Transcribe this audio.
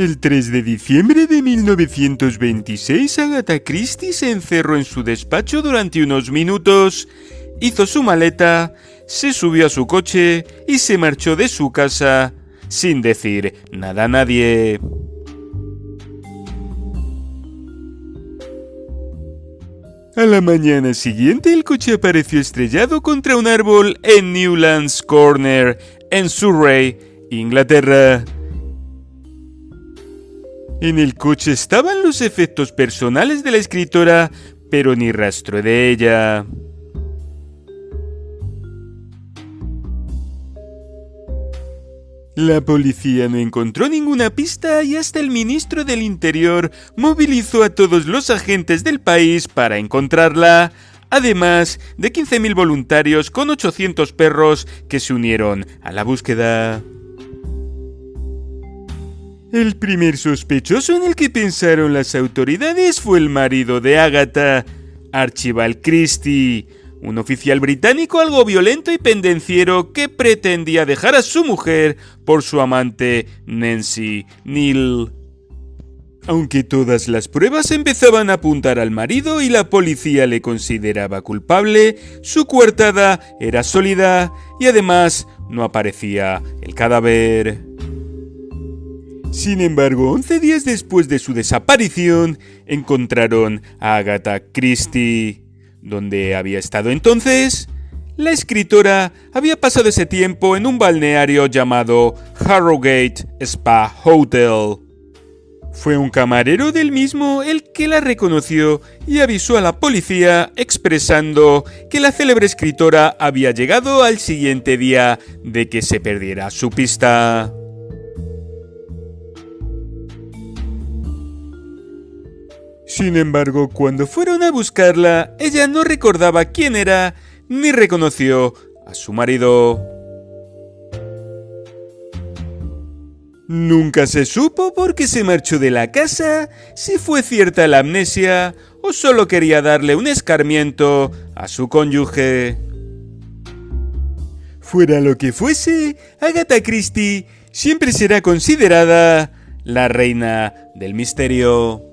El 3 de diciembre de 1926, Agatha Christie se encerró en su despacho durante unos minutos, hizo su maleta, se subió a su coche y se marchó de su casa sin decir nada a nadie. A la mañana siguiente el coche apareció estrellado contra un árbol en Newlands Corner, en Surrey, Inglaterra. En el coche estaban los efectos personales de la escritora, pero ni rastro de ella. La policía no encontró ninguna pista y hasta el ministro del Interior movilizó a todos los agentes del país para encontrarla, además de 15.000 voluntarios con 800 perros que se unieron a la búsqueda. El primer sospechoso en el que pensaron las autoridades fue el marido de Agatha, Archibald Christie, un oficial británico algo violento y pendenciero que pretendía dejar a su mujer por su amante Nancy Neal. Aunque todas las pruebas empezaban a apuntar al marido y la policía le consideraba culpable, su coartada era sólida y además no aparecía el cadáver. Sin embargo, 11 días después de su desaparición, encontraron a Agatha Christie. ¿Dónde había estado entonces? La escritora había pasado ese tiempo en un balneario llamado Harrogate Spa Hotel. Fue un camarero del mismo el que la reconoció y avisó a la policía expresando que la célebre escritora había llegado al siguiente día de que se perdiera su pista. Sin embargo, cuando fueron a buscarla, ella no recordaba quién era ni reconoció a su marido. Nunca se supo por qué se marchó de la casa, si fue cierta la amnesia o solo quería darle un escarmiento a su cónyuge. Fuera lo que fuese, Agatha Christie siempre será considerada la reina del misterio.